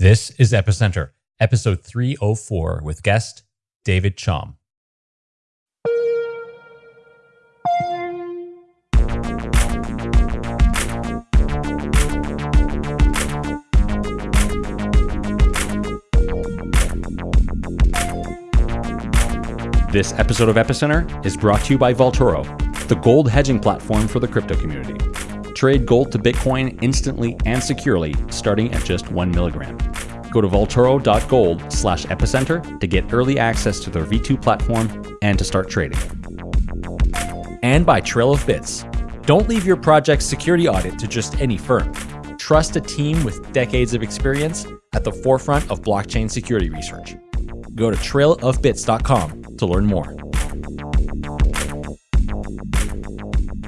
This is Epicenter, episode 304, with guest David Chaum. This episode of Epicenter is brought to you by Vaultoro, the gold hedging platform for the crypto community. Trade gold to Bitcoin instantly and securely, starting at just one milligram. Go to vaultoro.gold slash epicenter to get early access to their V2 platform and to start trading. And by Trail of Bits. Don't leave your project's security audit to just any firm. Trust a team with decades of experience at the forefront of blockchain security research. Go to trailofbits.com to learn more.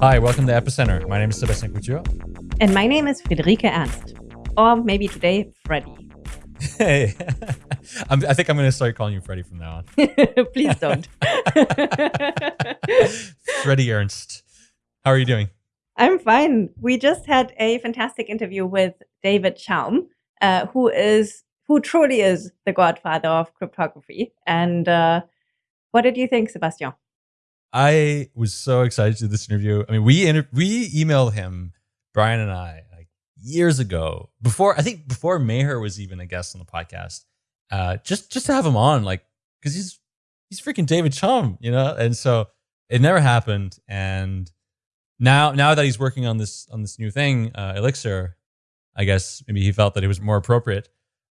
Hi, welcome to Epicenter. My name is Sebastian Couture. And my name is Friederike Ernst. Or maybe today, Freddy. Hey, I'm, I think I'm going to start calling you Freddy from now on. Please don't. Freddy Ernst. How are you doing? I'm fine. We just had a fantastic interview with David Chaum, uh, who is who truly is the godfather of cryptography. And uh, what did you think, Sebastian? I was so excited to do this interview. I mean, we inter- we emailed him, Brian and I, like years ago, before I think before Maher was even a guest on the podcast, uh, just just to have him on, like because he's he's freaking David Chaum, you know. And so it never happened. And now now that he's working on this on this new thing, uh, Elixxir, I guess maybe he felt that it was more appropriate.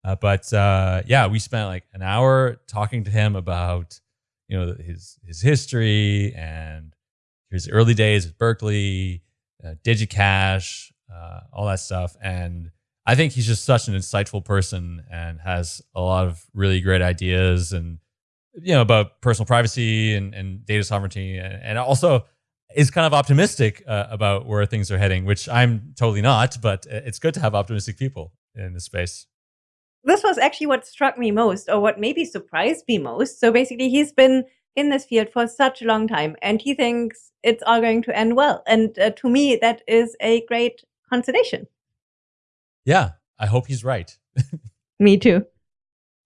Uh, but uh, yeah, we spent like an hour talking to him about you know his his history and his early days at Berkeley, uh, DigiCash, uh, all that stuff. And I think he's just such an insightful person and has a lot of really great ideas and you know about personal privacy and, and data sovereignty and, and also is kind of optimistic uh, about where things are heading, which I'm totally not. But it's good to have optimistic people in this space this was actually what struck me most, or what maybe surprised me most. So basically, he's been in this field for such a long time, and he thinks it's all going to end well. And uh, to me, that is a great consolation. Yeah, I hope he's right. me too.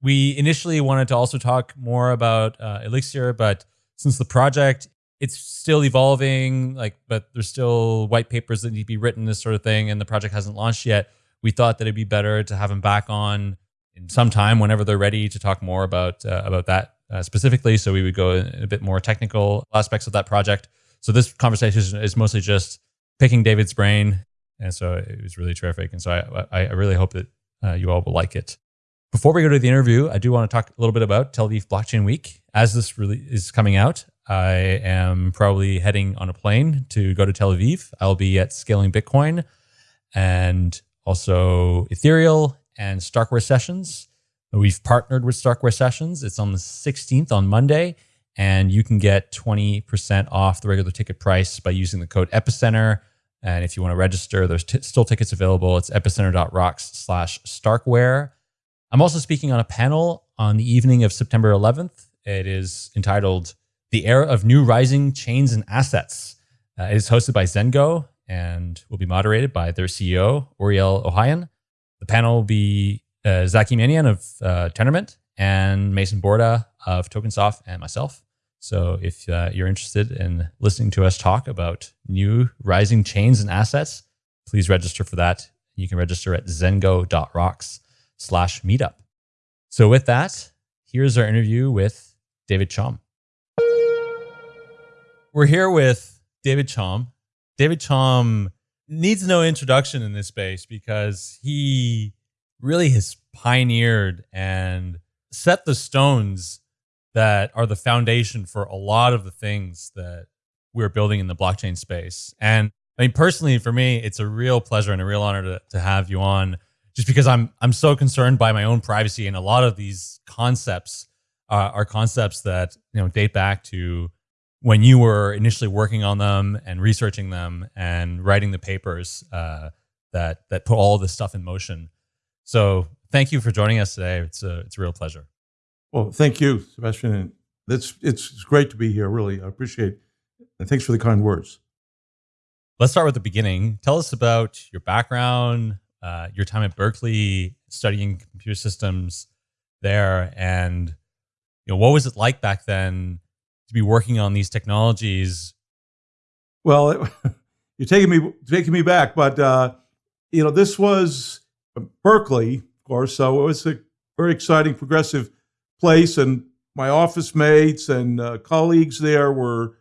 We initially wanted to also talk more about uh, Elixxir, but since the project it's still evolving, like, but there's still white papers that need to be written, this sort of thing, and the project hasn't launched yet. We thought that it'd be better to have him back on in some time whenever they're ready to talk more about uh, about that uh, specifically. So we would go a bit more technical aspects of that project. So this conversation is mostly just picking David's brain, and so it was really terrific. And so I I really hope that uh, you all will like it. Before we go to the interview, I do want to talk a little bit about Tel Aviv Blockchain Week. As this really is coming out, I am probably heading on a plane to go to Tel Aviv. I'll be at Scaling Bitcoin and also Ethereal and Starkware Sessions. We've partnered with Starkware Sessions. It's on the 16th on Monday, and you can get 20% off the regular ticket price by using the code Epicenter. And if you want to register, there's still tickets available. It's epicenter.rocks slash Starkware. I'm also speaking on a panel on the evening of September 11th. It is entitled The Era of New Rising Chains and Assets. Uh, it is hosted by Zengo and will be moderated by their CEO, Ouriel Ohayon. The panel will be uh, Zaki Manian of uh, Tendermint and Mason Borda of TokenSoft and myself. So if uh, you're interested in listening to us talk about new rising chains and assets, please register for that. You can register at zengo.rocks slash meetup. So with that, here's our interview with David Chaum. We're here with David Chaum. David Chaum needs no introduction in this space because he really has pioneered and set the stones that are the foundation for a lot of the things that we're building in the blockchain space. And I mean, personally, for me, it's a real pleasure and a real honor to, to have you on just because I'm, I'm so concerned by my own privacy. And a lot of these concepts uh, are concepts that, you know, date back to when you were initially working on them and researching them and writing the papers uh, that that put all this stuff in motion. So thank you for joining us today. It's a it's a real pleasure. Well, thank you, Sebastian. It's it's great to be here. Really, I appreciate. It. And thanks for the kind words. Let's start with the beginning. Tell us about your background, uh, your time at Berkeley studying computer systems there, and you know what was it like back then to be working on these technologies? Well, it, you're taking me taking me back, but uh, you know this was Berkeley, of course, so it was a very exciting, progressive place, and my office mates and uh, colleagues there were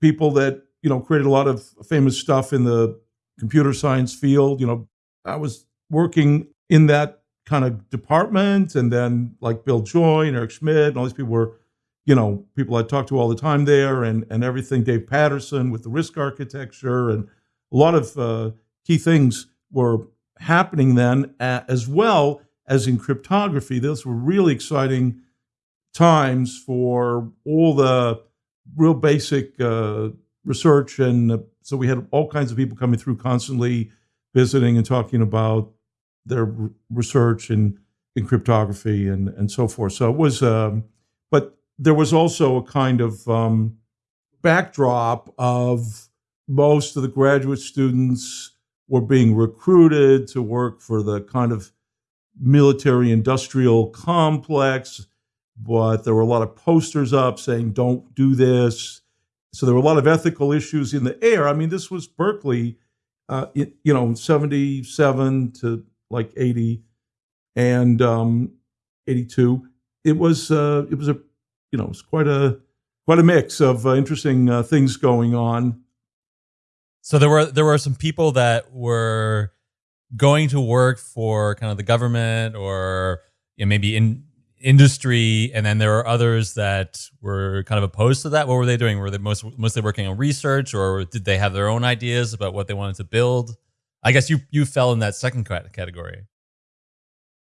people that you know created a lot of famous stuff in the computer science field. You know, I was working in that kind of department, and then like Bill Joy and Eric Schmidt and all these people were, you know, people I talked to all the time there, and and everything. Dave Patterson with the RISC architecture, and a lot of uh, key things were happening then, as well as in cryptography. Those were really exciting times for all the real basic uh, research. And uh, so we had all kinds of people coming through constantly visiting and talking about their research in, in cryptography and, and so forth. So it was, um, but there was also a kind of um, backdrop of most of the graduate students were being recruited to work for the kind of military industrial complex but there were a lot of posters up saying, don't do this. So there were a lot of ethical issues in the air. I mean, this was Berkeley, uh, it, you know, 77 to like 80 and um, 82. It was, uh, it was a, you know, it was quite a, quite a mix of uh, interesting uh, things going on. So there were, there were some people that were going to work for kind of the government or you know, maybe in industry, and then there were others that were kind of opposed to that. What were they doing? Were they most, mostly working on research, or did they have their own ideas about what they wanted to build? I guess you you fell in that second category.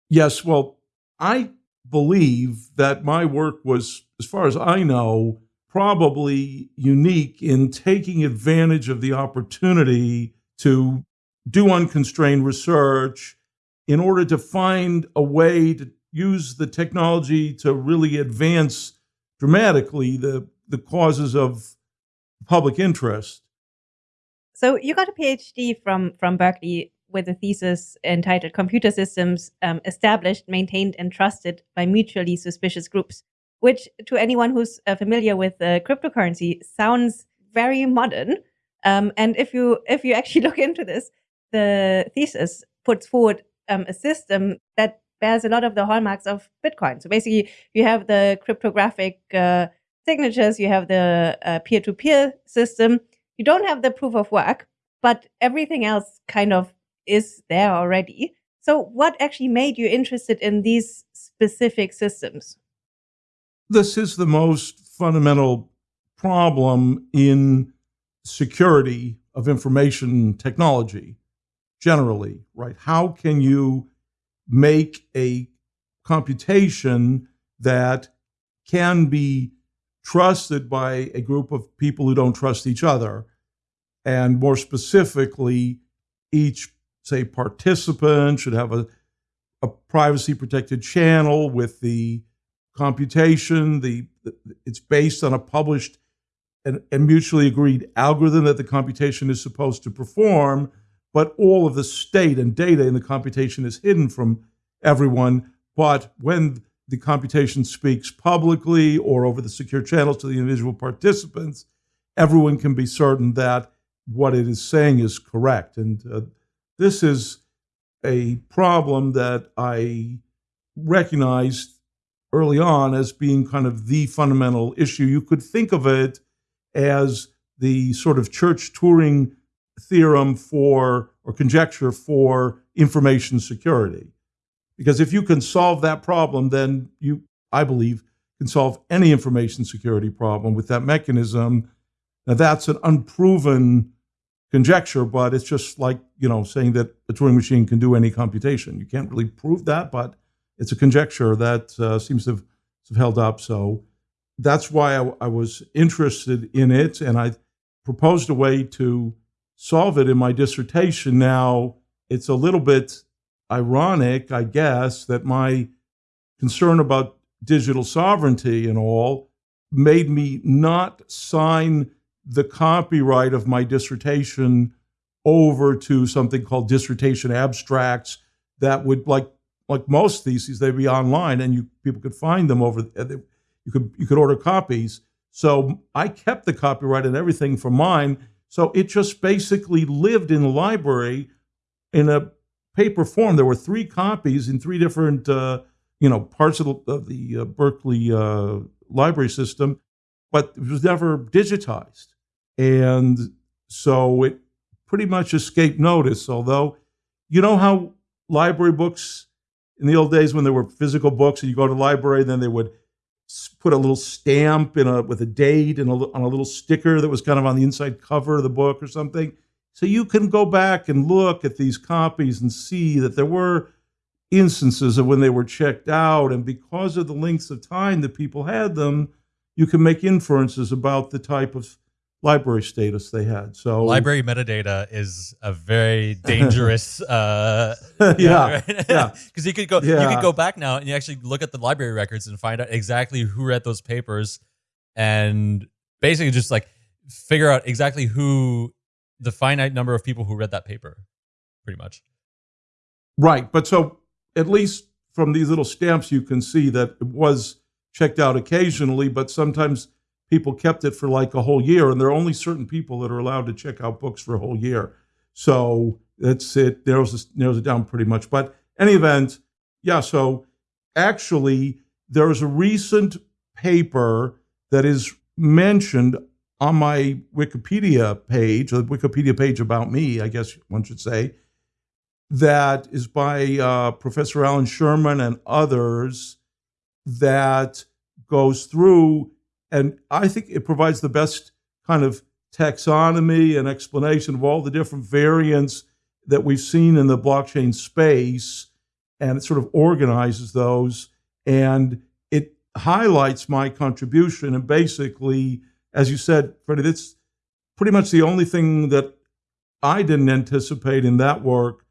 Yes, well, I believe that my work was, as far as I know, probably unique in taking advantage of the opportunity to do unconstrained research in order to find a way to use the technology to really advance dramatically the, the causes of public interest. So you got a PhD from, from Berkeley with a thesis entitled Computer Systems um, Established, Maintained, and Trusted by Mutually Suspicious Groups, which to anyone who's uh, familiar with uh, cryptocurrency sounds very modern. Um, and if you if you actually look into this, the thesis puts forward um, a system that bears a lot of the hallmarks of Bitcoin. So basically, you have the cryptographic uh, signatures, you have the uh, peer-to-peer system. You don't have the proof of work, but everything else kind of is there already. So what actually made you interested in these specific systems? This is the most fundamental problem in security of information technology generally, right? How can you make a computation that can be trusted by a group of people who don't trust each other. And more specifically, each, say, participant should have a, a privacy protected channel with the computation. The, the, It's based on a published and, and mutually agreed algorithm that the computation is supposed to perform but all of the state and data in the computation is hidden from everyone. But when the computation speaks publicly or over the secure channels to the individual participants, everyone can be certain that what it is saying is correct. And uh, this is a problem that I recognized early on as being kind of the fundamental issue. You could think of it as the sort of Church Turing theorem for or conjecture for information security. Because if you can solve that problem, then you, I believe, can solve any information security problem with that mechanism. Now that's an unproven conjecture, but it's just like, you know, saying that a Turing machine can do any computation. You can't really prove that, but it's a conjecture that uh, seems to have, to have, held up. So that's why I, I was interested in it. And I proposed a way to solve it in my dissertation. Now, it's a little bit ironic, I guess, that my concern about digital sovereignty and all made me not sign the copyright of my dissertation over to something called dissertation abstracts that would like like most theses they'd be online and you people could find them over you could you could order copies. So i kept the copyright and everything for mine. So it just basically lived in the library in a paper form. There were three copies in three different uh, you know parts of the, of the uh, berkeley uh, library system but it was never digitized. And so it pretty much escaped notice. Although, you know how library books in the old days when there were physical books and you go to the library, then they would put a little stamp in a with a date and a, on a little sticker that was kind of on the inside cover of the book or something. So you can go back and look at these copies and see that there were instances of when they were checked out, and because of the lengths of time that people had them, you can make inferences about the type of library status they had. So library metadata is a very dangerous. uh, yeah, right? yeah. Because you could go, yeah. you could go back now and you actually look at the library records and find out exactly who read those papers, and basically just like figure out exactly who the finite number of people who read that paper, pretty much. Right, but so at least from these little stamps, you can see that it was checked out occasionally, but sometimes people kept it for like a whole year, and there are only certain people that are allowed to check out books for a whole year. So that's it narrows narrows it down pretty much. But any event, yeah. So actually, there is a recent paper that is mentioned on my Wikipedia page, the Wikipedia page about me, I guess one should say, that is by uh, Professor Alan Sherman and others that goes through and I think it provides the best kind of taxonomy and explanation of all the different variants that we've seen in the blockchain space. And it sort of organizes those. And it highlights my contribution. And basically, as you said, Freddie, that's pretty much the only thing that I didn't anticipate in that work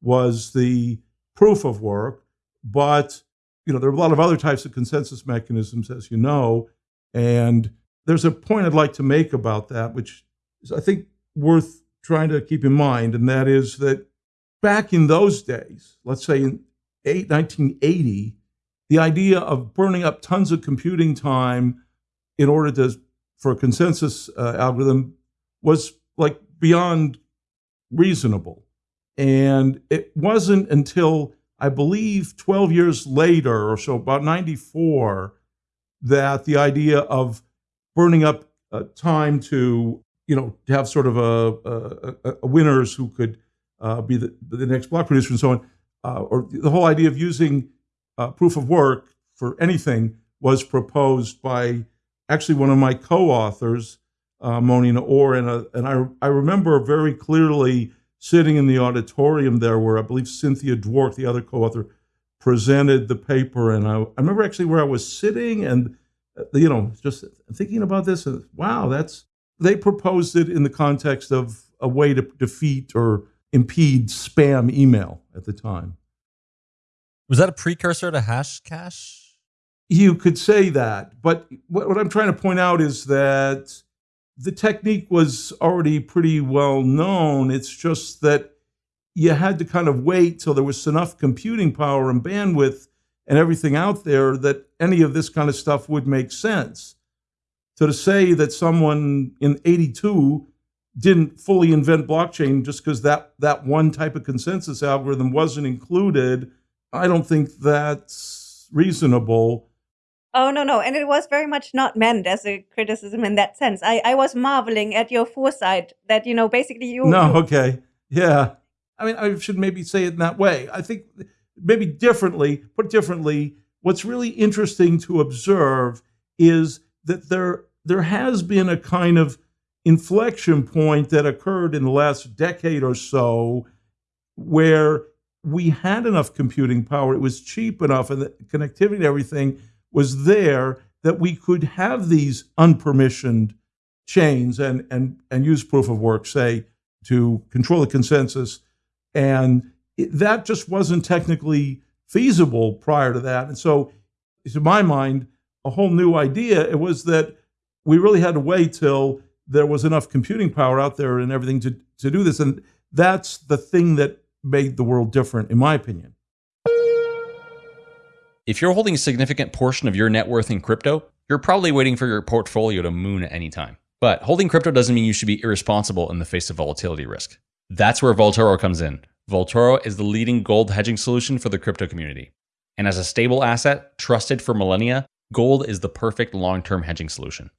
was the proof of work. But you know, there are a lot of other types of consensus mechanisms, as you know, and there's a point I'd like to make about that, which is, I think, worth trying to keep in mind, and that is that back in those days, let's say in 1980, the idea of burning up tons of computing time in order to for a consensus uh, algorithm was like beyond reasonable. And it wasn't until I believe 12 years later or so, about 94, that the idea of burning up uh, time to you know to have sort of a, a, a winners who could uh, be the, the next block producer and so on, uh, or the whole idea of using uh, proof of work for anything was proposed by actually one of my co-authors, uh, Moni Naor, and, uh, and I, I remember very clearly sitting in the auditorium there where I believe Cynthia Dwork, the other co-author, presented the paper, and I, I remember actually where I was sitting, and uh, you know, just thinking about this. And wow, that's they proposed it in the context of a way to defeat or impede spam email at the time. Was that a precursor to Hashcash? You could say that, but what, what I'm trying to point out is that the technique was already pretty well known. It's just that you had to kind of wait till there was enough computing power and bandwidth and everything out there that any of this kind of stuff would make sense. So to say that someone in 82 didn't fully invent blockchain just because that, that one type of consensus algorithm wasn't included, I don't think that's reasonable. Oh, no, no. And it was very much not meant as a criticism in that sense. I, I was marveling at your foresight that, you know, basically you. No, okay. Yeah. I mean, I should maybe say it in that way. I think maybe differently, put differently, what's really interesting to observe is that there there has been a kind of inflection point that occurred in the last decade or so where we had enough computing power, it was cheap enough, and the connectivity and everything was there that we could have these unpermissioned chains and and and use proof of work, say, to control the consensus and it, that just wasn't technically feasible prior to that. And so, to my mind, a whole new idea it was that we really had to wait till there was enough computing power out there and everything to, to do this. And that's the thing that made the world different, in my opinion. If you're holding a significant portion of your net worth in crypto, you're probably waiting for your portfolio to moon at any time. But holding crypto doesn't mean you should be irresponsible in the face of volatility risk. That's where Vaultoro comes in. Vaultoro is the leading gold hedging solution for the crypto community. And as a stable asset trusted for millennia, gold is the perfect long term hedging solution.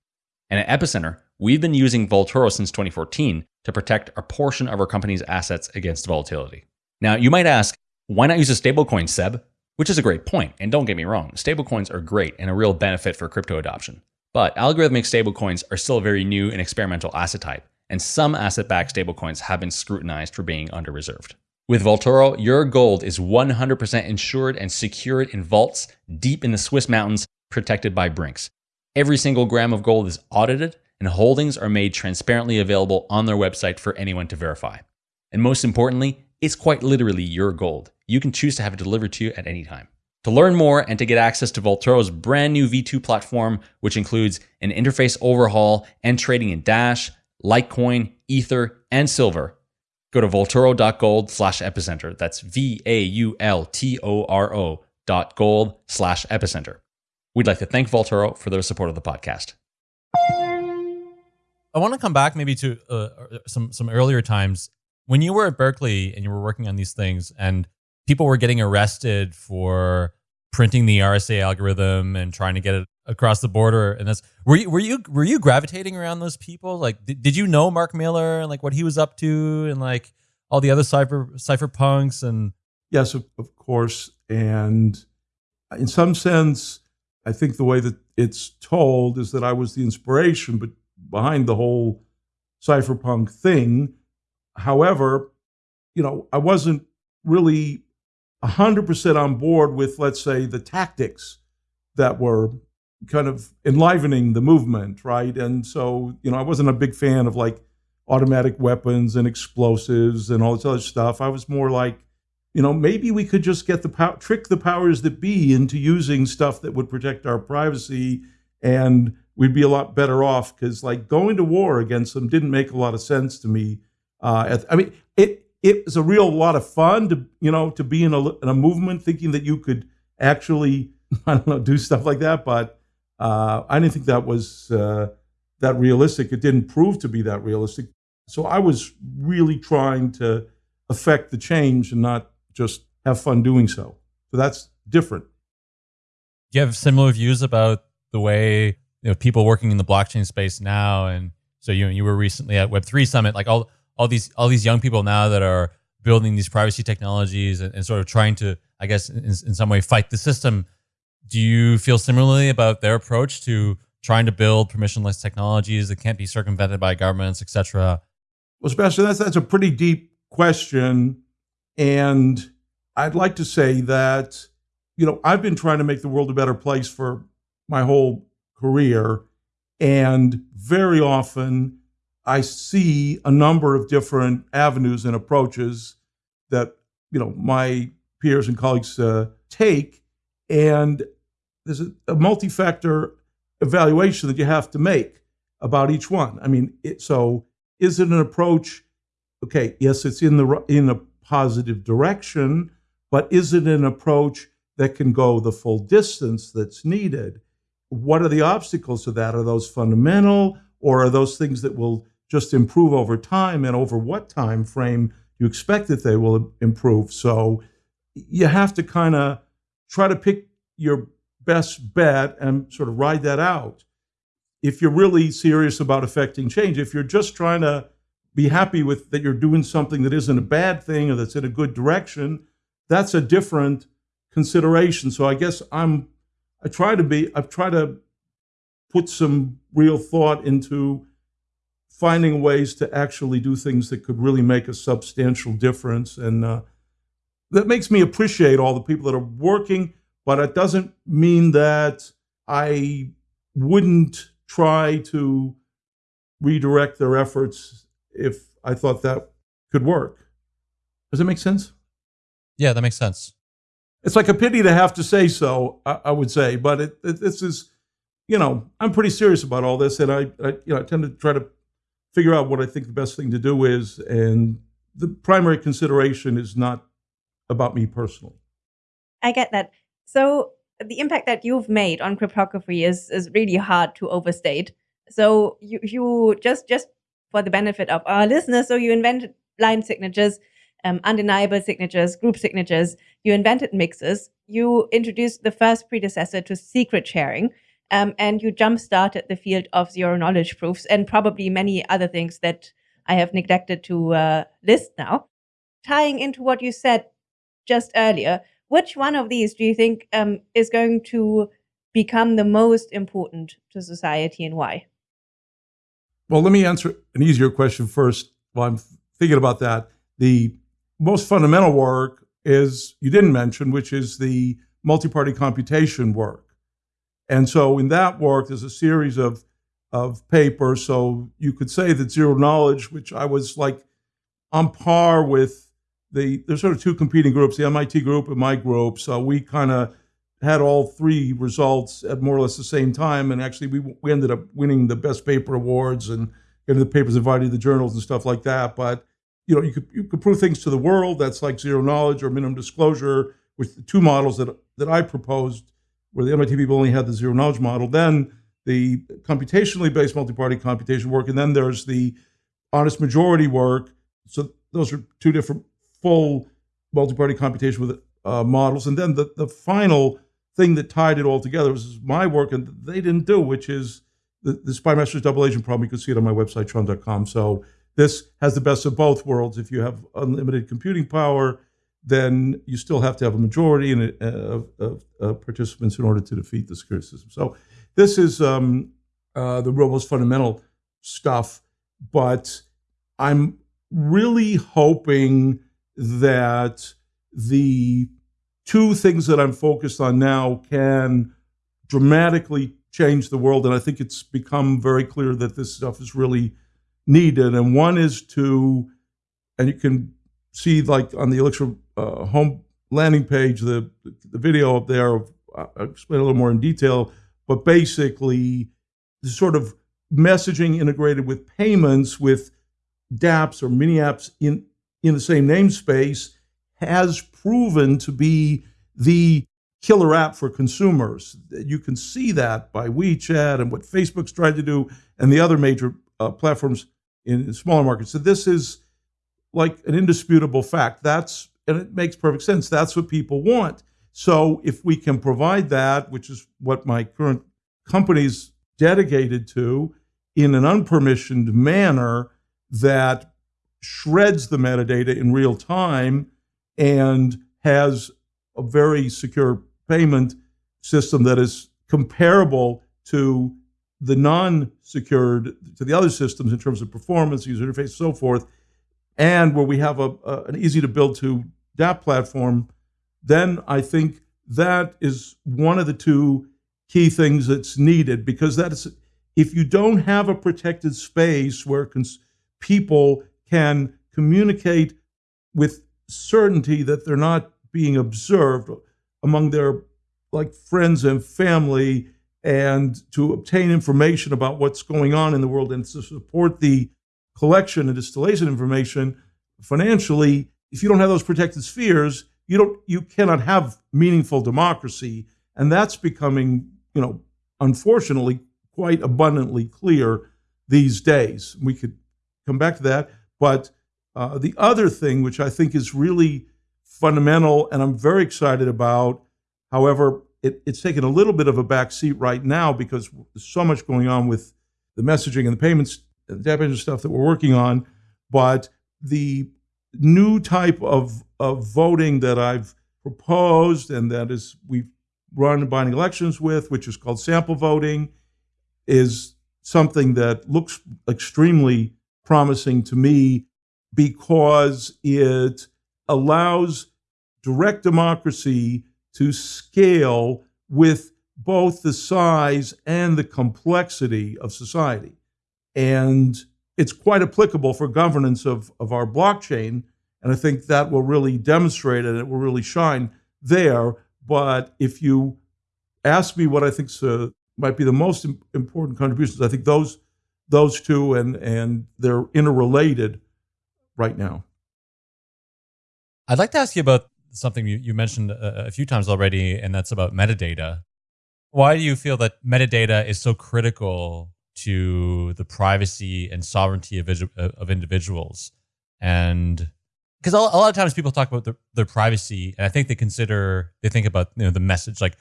And at Epicenter, we've been using Vaultoro since 2014 to protect a portion of our company's assets against volatility. Now, you might ask, why not use a stablecoin, Seb? Which is a great point, and don't get me wrong, stablecoins are great and a real benefit for crypto adoption. But algorithmic stablecoins are still a very new and experimental asset type, and some asset backed stablecoins have been scrutinized for being under reserved. With Vaultoro, your gold is 100% insured and secured in vaults deep in the Swiss mountains, protected by Brinks. Every single gram of gold is audited, and holdings are made transparently available on their website for anyone to verify. And most importantly, it's quite literally your gold. You can choose to have it delivered to you at any time. To learn more and to get access to Vaultoro's brand new V2 platform, which includes an interface overhaul and trading in Dash, Litecoin, Ether, and Silver, go to vaultoro.gold slash epicenter. That's V A U L T O R O dot gold slash epicenter. We'd like to thank Vaultoro for their support of the podcast. I want to come back maybe to uh, some some earlier times when you were at Berkeley and you were working on these things, and people were getting arrested for printing the RSA algorithm and trying to get it across the border. And that's were you were you were you gravitating around those people? Like, did, did you know Mark Miller and like what he was up to and like all the other cypher cypherpunks and yes, of, of course. And in some sense, I think the way that it's told is that I was the inspiration, but behind the whole cypherpunk thing However, you know, I wasn't really 100% on board with, let's say, the tactics that were kind of enlivening the movement, right? And so, you know, I wasn't a big fan of like automatic weapons and explosives and all this other stuff. I was more like, you know, maybe we could just get the pow- trick the powers that be into using stuff that would protect our privacy and we'd be a lot better off because like going to war against them didn't make a lot of sense to me uh, I mean, it it was a real lot of fun to you know to be in a in a movement, thinking that you could actually I don't know do stuff like that. But uh, I didn't think that was uh, that realistic. It didn't prove to be that realistic. So I was really trying to affect the change and not just have fun doing so. So that's different. Do you have similar views about the way you know people working in the blockchain space now? And so you you were recently at Web three Summit, like all all these all these young people now that are building these privacy technologies and, and sort of trying to, I guess, in, in some way fight the system. Do you feel similarly about their approach to trying to build permissionless technologies that can't be circumvented by governments, etc.? Well, Sebastian, that's that's a pretty deep question, and I'd like to say that you know I've been trying to make the world a better place for my whole career, and very often I see a number of different avenues and approaches that you know my peers and colleagues uh, take, and there's a, a, multi-factor evaluation that you have to make about each one. I mean, it, so is it an approach? Okay, yes, it's in the in a positive direction, but is it an approach that can go the full distance that's needed? What are the obstacles to that? Are those fundamental, or are those things that will just improve over time and over what time frame you expect that they will improve. So you have to kind of try to pick your best bet and sort of ride that out. If you're really serious about affecting change, if you're just trying to be happy with that you're doing something that isn't a bad thing or that's in a good direction, that's a different consideration. So I guess I'm I try to be I've tried to put some real thought into finding ways to actually do things that could really make a substantial difference. And uh, that makes me appreciate all the people that are working, but it doesn't mean that I wouldn't try to redirect their efforts if I thought that could work. Does that make sense? Yeah, that makes sense. It's like a pity to have to say so, I, I would say, but it, it, this is, you know, I'm pretty serious about all this, and I, I, you know, I tend to try to figure out what I think the best thing to do is and the primary consideration is not about me personally. I get that. So the impact that you've made on cryptography is is really hard to overstate. So you you just just for the benefit of our listeners, so you invented blind signatures, um, undeniable signatures, group signatures. You invented mixes. You introduced the first predecessor to secret sharing. Um, and you jump started the field of zero knowledge proofs and probably many other things that I have neglected to uh, list now. Tying into what you said just earlier, which one of these do you think um, is going to become the most important to society and why? Well, let me answer an easier question first while I'm thinking about that. The most fundamental work is, you didn't mention, which is the multi party computation work. And so in that work, there's a series of, of papers. So you could say that zero knowledge, which I was like on par with the, there's sort of two competing groups, the MIT group and my group. So we kind of had all three results at more or less the same time. And actually, we, we ended up winning the best paper awards and getting the papers invited to the journals and stuff like that. But you know, you could you could prove things to the world. That's like zero knowledge or minimum disclosure, with the two models that that I proposed, where the MIT people only had the zero knowledge model. Then the computationally based multi-party computation work, and then there's the honest majority work. So those are two different full multi-party computation with uh, models. And then the the final thing that tied it all together was my work, and they didn't do, which is the, the Spymaster's double agent problem. You can see it on my website, chaum.com. So this has the best of both worlds. If you have unlimited computing power, then you still have to have a majority in, uh, of, of, of, participants in order to defeat the security system. So this is um, uh, the most fundamental stuff. But I'm really hoping that the two things that I'm focused on now can dramatically change the world. And I think it's become very clear that this stuff is really needed. And one is to, and you can see like on the Elixxir uh, home landing page, the, the video up there, I'll explain a little more in detail, but basically the sort of messaging integrated with payments with dApps or mini apps in, in the same namespace has proven to be the killer app for consumers. You can see that by WeChat and what Facebook's tried to do and the other major uh, platforms in smaller markets. So this is like an indisputable fact. That's and it makes perfect sense. That's what people want. So if we can provide that, which is what my current company's dedicated to, in an unpermissioned manner that shreds the metadata in real time and has a very secure payment system that is comparable to the non-secured to the other systems in terms of performance, user interface, so forth, and where we have a, a, an easy to build to dApp platform, then I think that is one of the two key things that's needed because that is if you don't have a protected space where people can communicate with certainty that they're not being observed among their like friends and family and to obtain information about what's going on in the world and to support the collection and distillation information financially if you don't have those protected spheres you don't you cannot have meaningful democracy. And that's becoming you know unfortunately quite abundantly clear these days. We could come back to that but uh, the other thing which i think is really fundamental and i'm very excited about however it, it's taken a little bit of a back seat right now because there's so much going on with the messaging and the payments and the debit stuff that we're working on. But the new type of, of voting that I've proposed and that is we've run binding elections with, which is called sample voting, is something that looks extremely promising to me because it allows direct democracy to scale with both the size and the complexity of society. And it's quite applicable for governance of, of our blockchain. And I think that will really demonstrate it. It will really shine there. But if you ask me what I think uh, might be the most important contributions, I think those those two and and they're interrelated right now. I'd like to ask you about something you, you mentioned a, a few times already, and that's about metadata. Why do you feel that metadata is so critical to the privacy and sovereignty of, uh, of individuals? And because a, lot of times people talk about their, their privacy, and I think they consider, they think about you know the message like,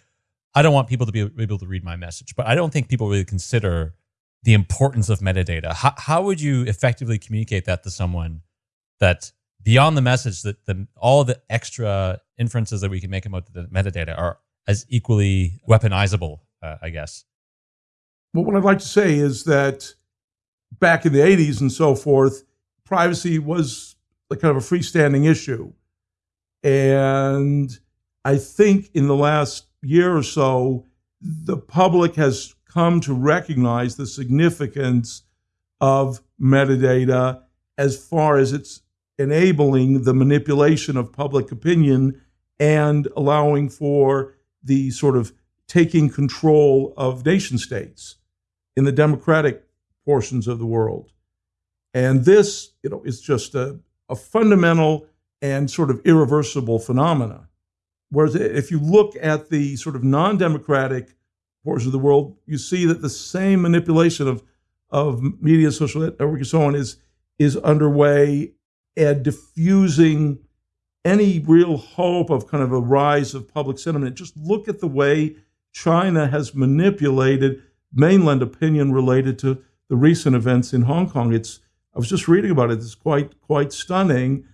I don't want people to be able to read my message, but I don't think people really consider the importance of metadata. How, how would you effectively communicate that to someone that beyond the message that the, all the extra inferences that we can make about the metadata are as equally weaponizable, uh, I guess. Well, what I'd like to say is that back in the 80s and so forth, privacy was like kind of a freestanding issue. And I think in the last year or so, the public has come to recognize the significance of metadata as far as its enabling the manipulation of public opinion and allowing for the sort of taking control of nation states in the democratic portions of the world. And this, you know, is just a, a fundamental and sort of irreversible phenomena. Whereas if you look at the sort of non-democratic portions of the world, you see that the same manipulation of, of media, social network, and so on is, is underway and diffusing any real hope of kind of a rise of public sentiment. Just look at the way China has manipulated mainland opinion related to the recent events in Hong Kong. It's I was just reading about it. It's quite quite stunning.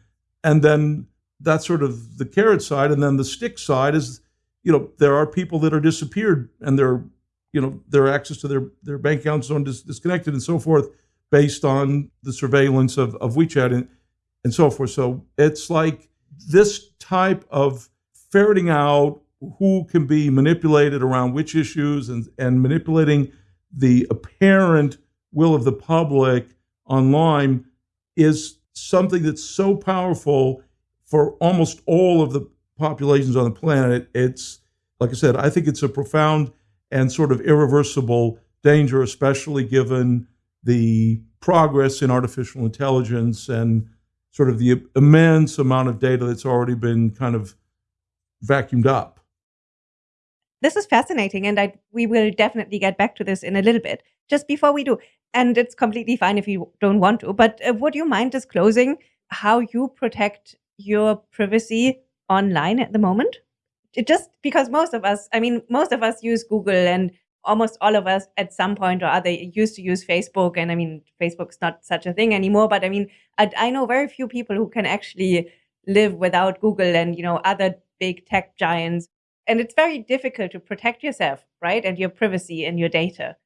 And then that's sort of the carrot side, and then the stick side is, you know, there are people that are disappeared and their, you know, their access to their their bank accounts are dis- disconnected and so forth, based on the surveillance of of WeChat. And, and so forth. So it's like this type of ferreting out who can be manipulated around which issues and, and manipulating the apparent will of the public online is something that's so powerful for almost all of the populations on the planet. It's, like I said, I think it's a profound and sort of irreversible danger, especially given the progress in artificial intelligence and sort of the immense amount of data that's already been kind of vacuumed up. This is fascinating, and I, we will definitely get back to this in a little bit. Just before we do, and it's completely fine if you don't want to, but uh, would you mind disclosing how you protect your privacy online at the moment? It just because most of us, I mean, most of us use Google and almost all of us at some point or other used to use Facebook. And I mean, Facebook's not such a thing anymore, but I mean, I, I know very few people who can actually live without Google and, you know, other big tech giants. And it's very difficult to protect yourself, right? And your privacy and your data.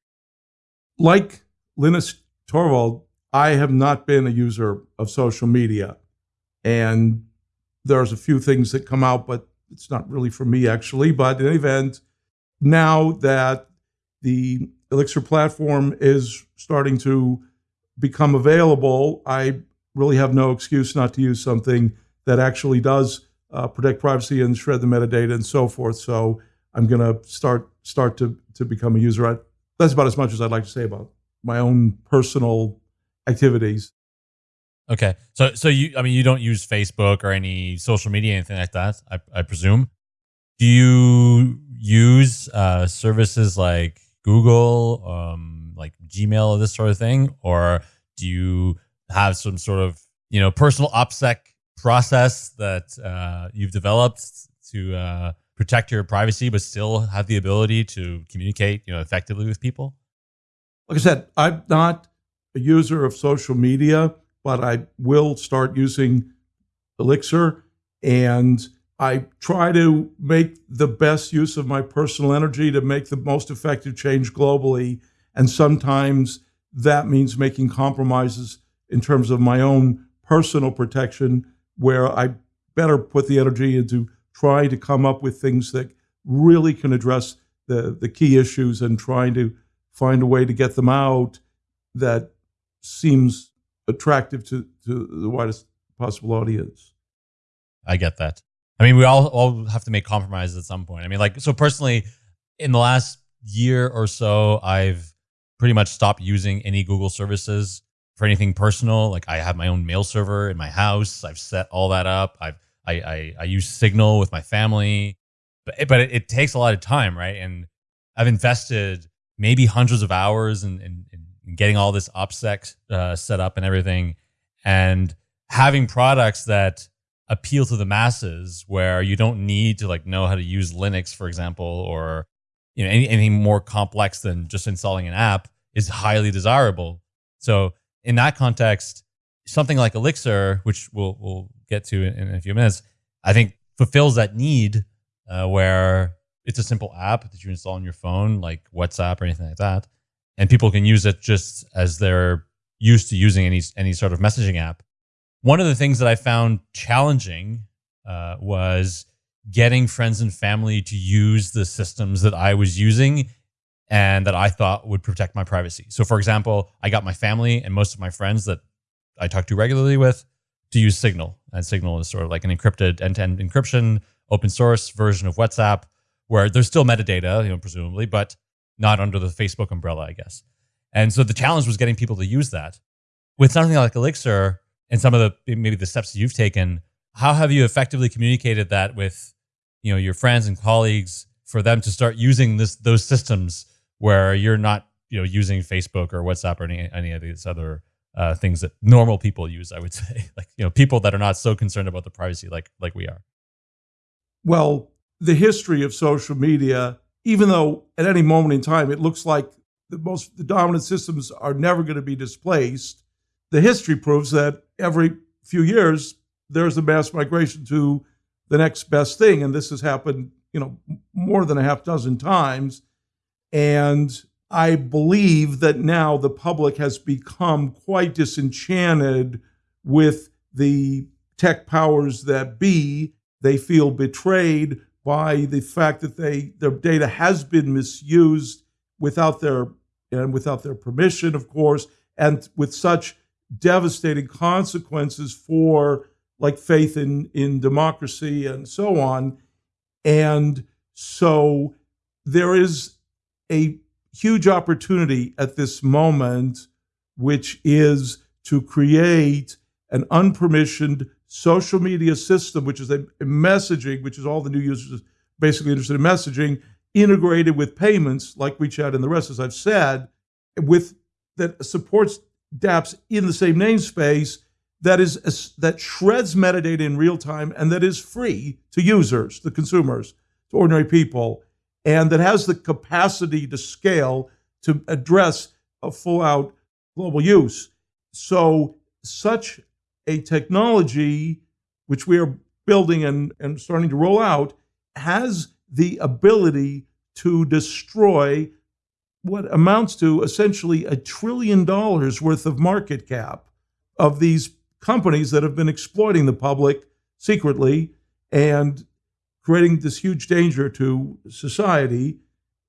Like Linus Torvald, I have not been a user of social media. And there's a few things that come out, but it's not really for me actually. But in any event, now that the Elixxir platform is starting to become available, I really have no excuse not to use something that actually does uh, protect privacy and shred the metadata and so forth. So I'm going to start start to to become a user. I, that's about as much as I'd like to say about my own personal activities. Okay, so so you I mean you don't use Facebook or any social media anything like that. I, I presume. Do you use uh, services like Google, um, like Gmail, or this sort of thing, or do you have some sort of you know personal OPSEC process that uh, you've developed to uh, protect your privacy, but still have the ability to communicate you know effectively with people? Like I said, I'm not a user of social media, but I will start using Elixxir and I try to make the best use of my personal energy to make the most effective change globally. And sometimes that means making compromises in terms of my own personal protection, where I better put the energy into trying to come up with things that really can address the, the key issues and trying to find a way to get them out that seems attractive to, to the widest possible audience. I get that. I mean, we all all have to make compromises at some point. I mean, like so personally, in the last year or so, I've pretty much stopped using any Google services for anything personal. Like I have my own mail server in my house. I've set all that up. I've I, I, I use Signal with my family, but, but it, it, takes a lot of time, right? And I've invested maybe hundreds of hours in, in, in getting all this OPSEC uh, set up and everything. And having products that appeal to the masses where you don't need to like know how to use Linux, for example, or you know any, anything more complex than just installing an app is highly desirable. So in that context, something like Elixxir, which we'll we'll get to in, in a few minutes, I think fulfills that need uh, where it's a simple app that you install on your phone, like WhatsApp or anything like that, and people can use it just as they're used to using any any sort of messaging app. One of the things that I found challenging uh, was getting friends and family to use the systems that I was using and that I thought would protect my privacy. So, for example, I got my family and most of my friends that I talk to regularly with to use Signal. And Signal is sort of like an encrypted end-to-end encryption, open source version of WhatsApp, where there's still metadata, you know, presumably, but not under the Facebook umbrella, I guess. And so the challenge was getting people to use that. With something like Elixxir and some of the maybe the steps you've taken, how have you effectively communicated that with you know your friends and colleagues for them to start using this those systems where you're not you know using Facebook or WhatsApp or any any of these other uh, things that normal people use. I would say, like you know, people that are not so concerned about the privacy like like we are. Well, the history of social media, even though at any moment in time it looks like the most the dominant systems are never going to be displaced, the history proves that every few years there's a mass migration to the next best thing, and this has happened, you know, more than a half dozen times. And I believe that now the public has become quite disenchanted with the tech powers that be. They feel betrayed by the fact that they their data has been misused without their and without their permission, of course, and with such devastating consequences for like faith in in democracy and so on. And so there is a huge opportunity at this moment, which is to create an unpermissioned social media system, which is a, messaging, which is all the new users basically interested in messaging, integrated with payments like WeChat and the rest, as I've said, with that supports dApps in the same namespace that is that shreds metadata in real time and that is free to users, the consumers, to ordinary people, and that has the capacity to scale to address a full out global use. So such a technology, which we are building and, and starting to roll out, has the ability to destroy what amounts to essentially a trillion dollars worth of market cap of these companies that have been exploiting the public secretly and creating this huge danger to society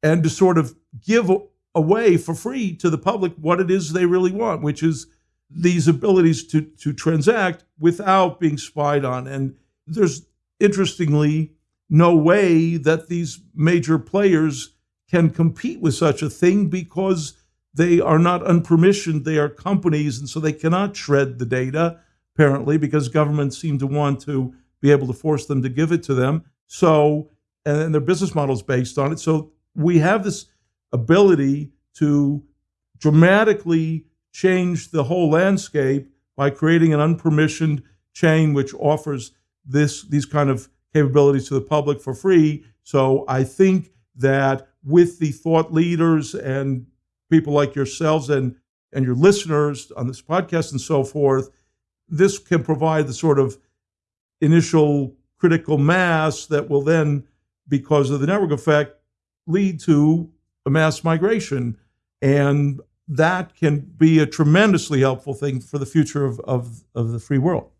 and to sort of give away for free to the public what it is they really want, which is these abilities to, to transact without being spied on. And there's interestingly no way that these major players can compete with such a thing because they are not unpermissioned. They are companies, and so they cannot shred the data, apparently, because governments seem to want to be able to force them to give it to them. So, and their business model is based on it. So we have this ability to dramatically change the whole landscape by creating an unpermissioned chain which offers this these kind of capabilities to the public for free. So I think that with the thought leaders and people like yourselves and and your listeners on this podcast and so forth, this can provide the sort of initial critical mass that will then, because of the network effect, lead to a mass migration. And that can be a tremendously helpful thing for the future of, of, of the free world.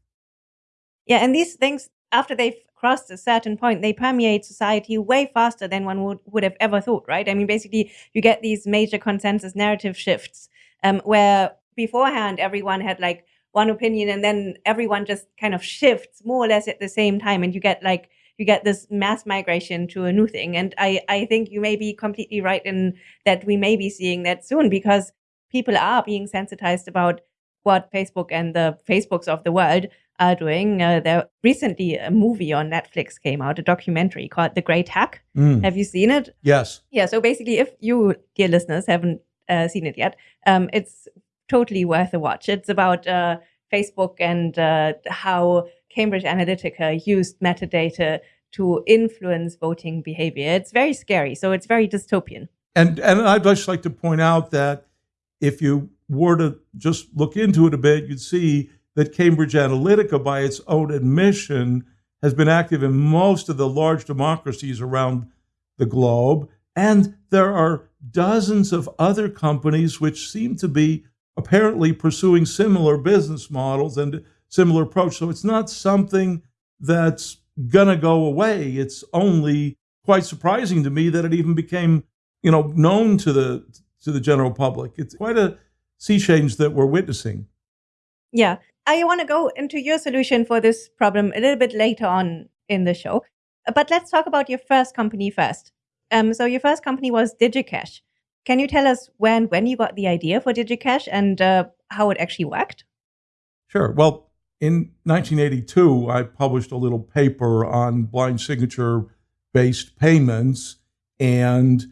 Yeah, and these things, after they've crossed a certain point, they permeate society way faster than one would, would have ever thought, right? I mean, basically, you get these major consensus narrative shifts um, where beforehand everyone had like one opinion and then everyone just kind of shifts more or less at the same time and you get like you get this mass migration to a new thing and i i think you may be completely right in that we may be seeing that soon because people are being sensitized about what facebook and the facebooks of the world are doing. Uh, there recently a movie on Netflix came out, a documentary called The Great Hack. Mm, Have you seen it? yes. Yeah. So basically, if you, dear listeners, haven't uh, seen it yet, um, it's totally worth a watch. It's about uh, Facebook and uh, how Cambridge Analytica used metadata to influence voting behavior. It's very scary. So it's very dystopian. And and I'd just like to point out that if you were to just look into it a bit, you'd see that Cambridge Analytica, by its own admission, has been active in most of the large democracies around the globe. And there are dozens of other companies which seem to be apparently pursuing similar business models and similar approach. So it's not something that's going to go away. It's only quite surprising to me that it even became, you know, known to the to the general public. It's quite a sea change that we're witnessing. Yeah. I want to go into your solution for this problem a little bit later on in the show. But let's talk about your first company first. Um, so your first company was DigiCash. Can you tell us when when you got the idea for DigiCash and uh, how it actually worked? Sure. Well, in 1982, I published a little paper on blind signature based payments. And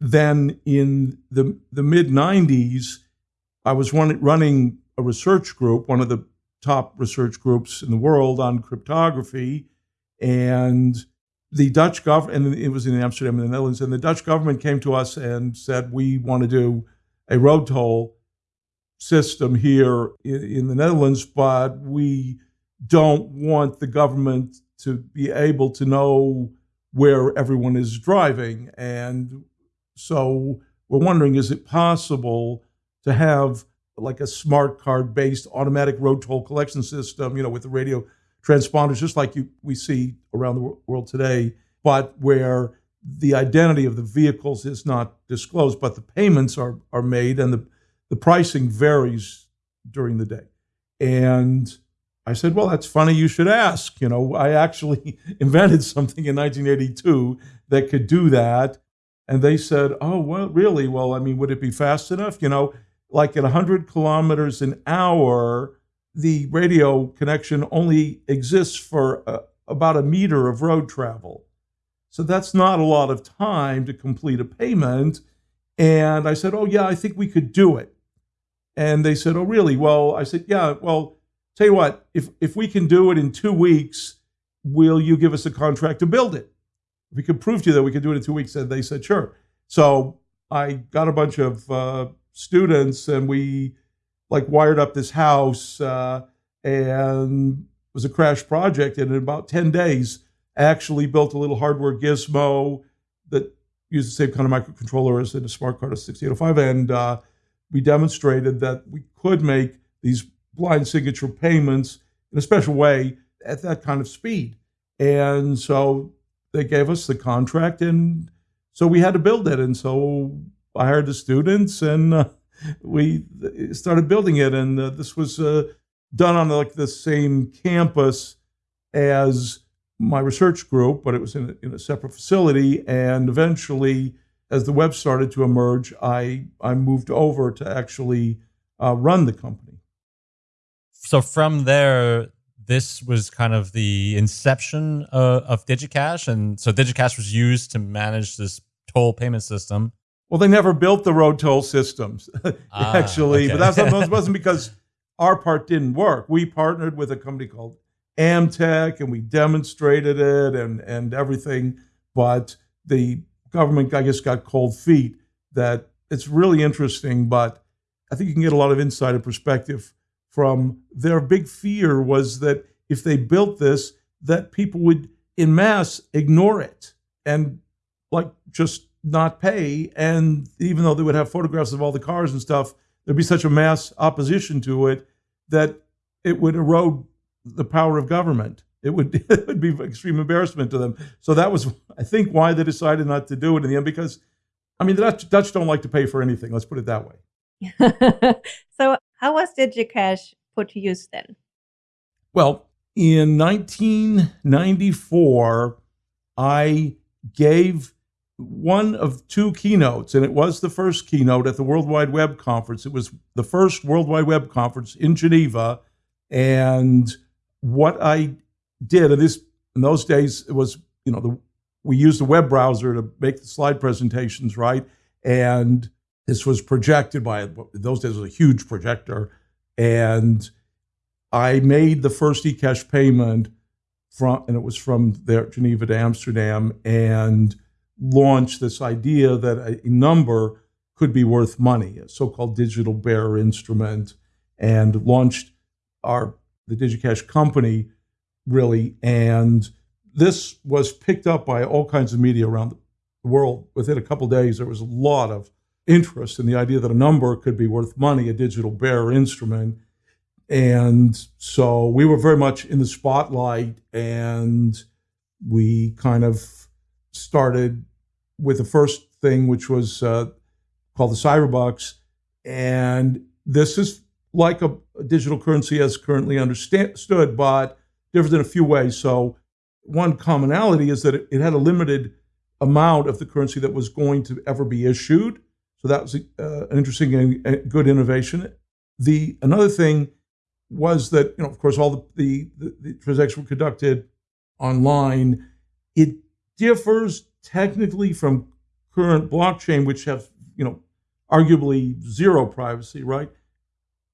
then in the, the mid 90s, I was run, running a research group, one of the top research groups in the world on cryptography. And the Dutch government, and it was in Amsterdam in the Netherlands, and the Dutch government came to us and said, We want to do a road toll system here in, in the Netherlands, but we don't want the government to be able to know where everyone is driving. And so we're wondering is it possible to have like a smart card based automatic road toll collection system, you know, with the radio transponders, just like you, we see around the world today, but where the identity of the vehicles is not disclosed, but the payments are, are made and the, the pricing varies during the day. And I said, well, that's funny you should ask. You know, I actually invented something in 1982 that could do that. And they said, oh, well, really? Well, I mean, would it be fast enough? You know, like at 100 kilometers an hour, the radio connection only exists for uh, about a meter of road travel. So that's not a lot of time to complete a payment. And I said, oh, yeah, I think we could do it. And they said, oh, really? Well, I said, yeah, well, tell you what, if, if we can do it in two weeks, will you give us a contract to build it? If we could prove to you that we could do it in two weeks, and they said, sure. So I got a bunch of uh, students and we like wired up this house uh, and it was a crash project. And in about 10 days, I actually built a little hardware gizmo that used the same kind of microcontroller as in a smart card of 6805. And uh, we demonstrated that we could make these blind signature payments in a special way at that kind of speed. And so they gave us the contract, and so we had to build it. And so I hired the students, and uh, we started building it. And uh, this was uh, done on like the same campus as my research group, but it was in a, in a separate facility. And eventually, as the web started to emerge, I I moved over to actually uh, run the company. So from there, this was kind of the inception of, of DigiCash, and so DigiCash was used to manage this toll payment system. Well, they never built the road toll systems, Ah, actually, okay. but that's that wasn't because our part didn't work. We partnered with a company called Amtech, and we demonstrated it and and everything. But the government, I guess, got cold feet. That it's really interesting, but I think you can get a lot of insight and perspective from their big fear was that if they built this, that people would in mass ignore it and like just not pay. And even though they would have photographs of all the cars and stuff, there'd be such a mass opposition to it that it would erode the power of government. It would, it would be extreme embarrassment to them. So that was, I think, why they decided not to do it in the end. Because, I mean, the Dutch, Dutch don't like to pay for anything. Let's put it that way. so how was DigiCash put to use then? Well, in 1994, I gave one of two keynotes, and it was the first keynote at the World Wide Web Conference. It was the first World Wide Web Conference in Geneva, and what I did, and this in those days it was, you know, the, we used a web browser to make the slide presentations, right? And this was projected by those days was a huge projector, and I made the first eCash payment from, and it was from there Geneva to Amsterdam, and launched this idea that a number could be worth money, a so-called digital bearer instrument, and launched our the DigiCash company really. And this was picked up by all kinds of media around the world. Within a couple days, there was a lot of interest in the idea that a number could be worth money, a digital bearer instrument. And so we were very much in the spotlight, and we kind of started with the first thing, which was uh, called the Cyberbucks. And this is like a, a digital currency as currently understood, but different in a few ways. So, one commonality is that it, it, had a limited amount of the currency that was going to ever be issued. So that was uh, an interesting and good innovation. The another thing was that you know, of course, all the, the, the, the transactions were conducted online. It differs technically from current blockchain, which have you know arguably zero privacy, right?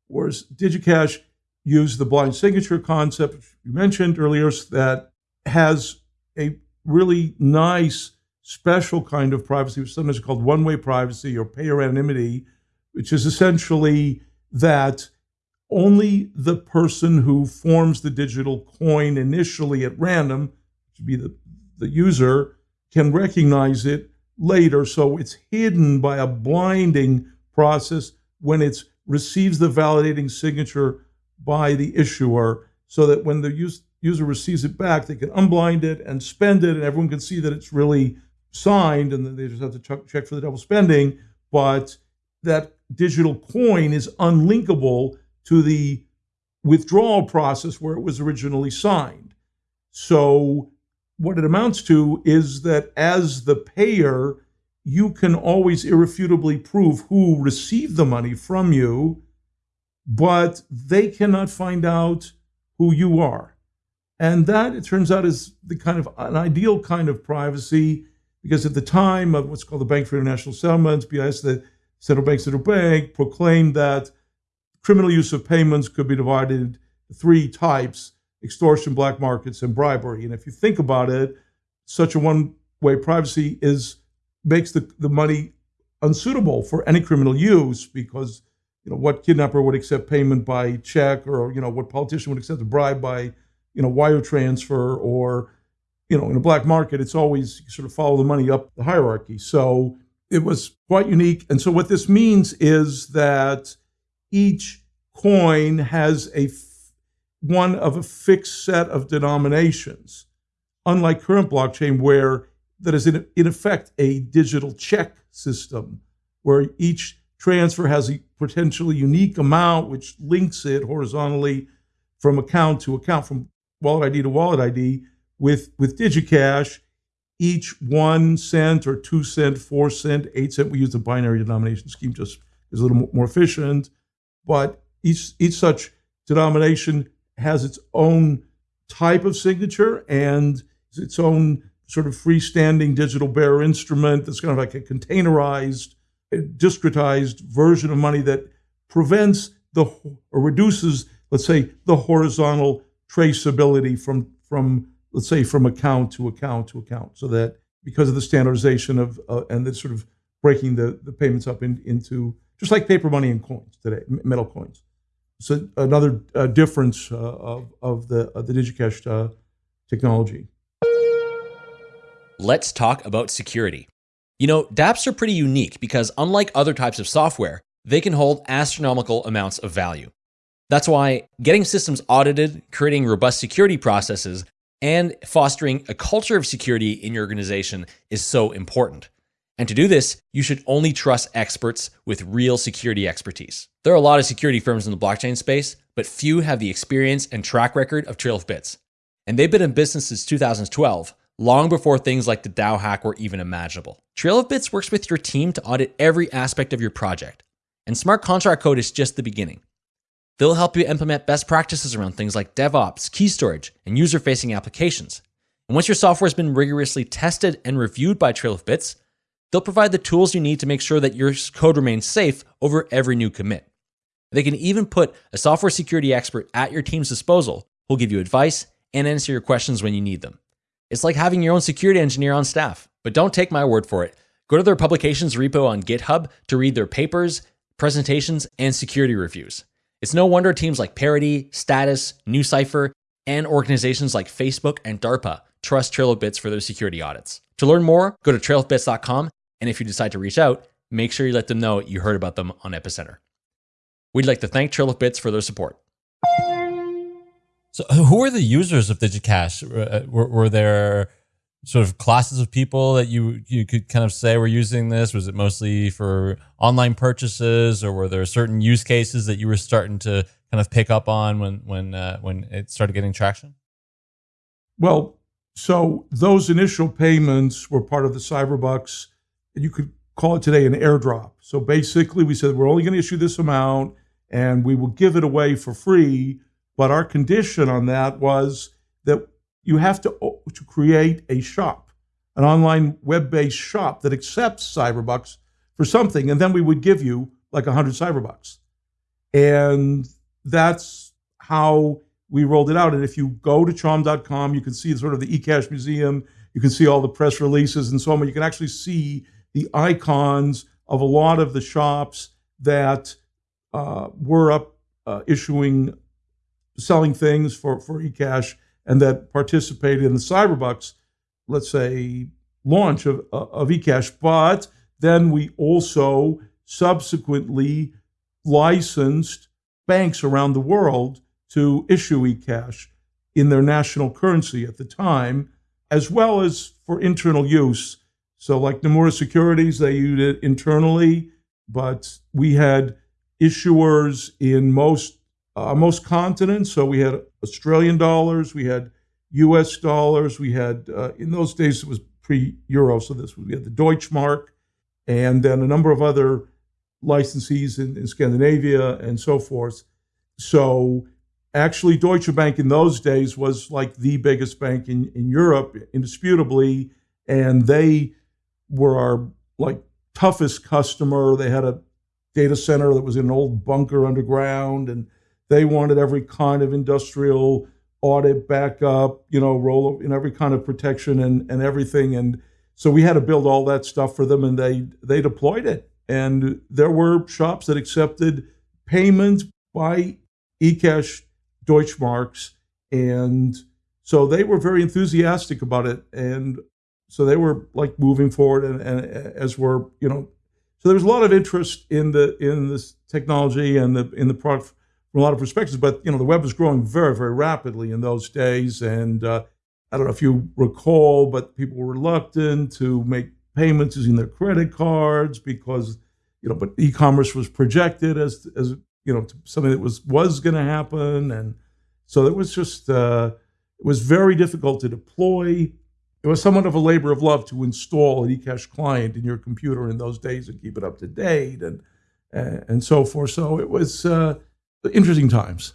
Whereas DigiCash used the blind signature concept, you mentioned earlier, that has a really nice special kind of privacy, which sometimes called one-way privacy or payer anonymity, which is essentially that only the person who forms the digital coin initially at random, which would be the, the user, can recognize it later. So it's hidden by a blinding process when it receives the validating signature by the issuer so that when the use, user receives it back, they can unblind it and spend it, and everyone can see that it's really signed, and they just have to ch- check for the double spending. But that digital coin is unlinkable to the withdrawal process where it was originally signed. So, what it amounts to is that as the payer, you can always irrefutably prove who received the money from you, but they cannot find out who you are. And that, it turns out, is the kind of an ideal kind of privacy because at the time of what's called the Bank for International Settlements, BIS, the Central Bank Central Bank proclaimed that criminal use of payments could be divided into three types extortion, black markets, and bribery. And if you think about it, such a one way privacy is makes the, the money unsuitable for any criminal use because you know what kidnapper would accept payment by check or you know what politician would accept a bribe by you know wire transfer or you know in a black market it's always sort of follow the money up the hierarchy so it was quite unique and so what this means is that each coin has a one of a fixed set of denominations unlike current blockchain where that is in, in effect a digital check system where each transfer has a potentially unique amount which links it horizontally from account to account, from wallet ID to wallet ID. With, with DigiCash, each one cent or two cent, four cent, eight cent, we use the binary denomination scheme just is a little more efficient. But each, each such denomination has its own type of signature and its own sort of freestanding digital bearer instrument that's kind of like a containerized, discretized version of money that prevents the or reduces, let's say, the horizontal traceability from from let's say from account to account to account, so that because of the standardization of uh, and the sort of breaking the, the payments up in, into just like paper money and coins today, metal coins. So another uh, difference uh, of, of the of the DigiCash uh, technology let's talk about security. You know, dApps are pretty unique because unlike other types of software, they can hold astronomical amounts of value. That's why getting systems audited, creating robust security processes, and fostering a culture of security in your organization is so important. And to do this, you should only trust experts with real security expertise. There are a lot of security firms in the blockchain space, but few have the experience and track record of Trail of Bits. And they've been in business since 2012, long before things like the DAO hack were even imaginable. Trail of Bits works with your team to audit every aspect of your project, and smart contract code is just the beginning. They'll help you implement best practices around things like DevOps, key storage, and user facing applications. And once your software has been rigorously tested and reviewed by Trail of Bits, they'll provide the tools you need to make sure that your code remains safe over every new commit. They can even put a software security expert at your team's disposal who'll give you advice and answer your questions when you need them. It's like having your own security engineer on staff. But don't take my word for it. Go to their publications repo on GitHub to read their papers, presentations, and security reviews. It's no wonder teams like Parity, Status, NuCypher, and organizations like Facebook and DARPA trust Trail of Bits for their security audits. To learn more, go to trailofbits.com, and if you decide to reach out, make sure you let them know you heard about them on Epicenter. We'd like to thank Trail of Bits for their support. So, who are the users of DigiCash? Uh, were, were there sort of classes of people that you you could kind of say were using this? Was it mostly for online purchases, or were there certain use cases that you were starting to kind of pick up on when when uh, when it started getting traction? Well, so those initial payments were part of the Cyberbucks. You could call it today an airdrop. So basically, we said we're only going to issue this amount, and we will give it away for free but our condition on that was that you have to, to create a shop, an online web-based shop that accepts Cyberbucks for something, and then we would give you like a 100 Cyberbucks. And that's how we rolled it out. And if you go to chaum.com, you can see sort of the eCash museum, you can see all the press releases and so on. You can actually see the icons of a lot of the shops that uh, were up uh, issuing selling things for, for eCash and that participated in the Cyberbucks, let's say, launch of, of eCash. But then we also subsequently licensed banks around the world to issue eCash in their national currency at the time, as well as for internal use. So, like Nomura Securities, they used it internally, but we had issuers in most uh, most continents. So we had Australian dollars, we had U.S. dollars, we had uh, in those days it was pre-euro, so this we had the Deutschmark, and then a number of other licensees in, in Scandinavia and so forth. So actually, Deutsche Bank in those days was like the biggest bank in, in Europe, indisputably, and they were our like toughest customer. They had a data center that was in an old bunker underground, and they wanted every kind of industrial audit backup, you know, roll in every kind of protection and, and everything. And so we had to build all that stuff for them and they they deployed it. And there were shops that accepted payments by eCash Deutschmarks. And so they were very enthusiastic about it. And so they were like moving forward and, and as we're, you know, so there was a lot of interest in the in this technology and the in the product from a lot of perspectives. But you know, the web was growing very, very rapidly in those days, and uh, I don't know if you recall, but people were reluctant to make payments using their credit cards because you know, but e-commerce was projected as as you know something that was was going to happen, and so it was just uh, it was very difficult to deploy. It was somewhat of a labor of love to install an eCash client in your computer in those days and keep it up to date and and so forth. So it was. Uh, interesting times.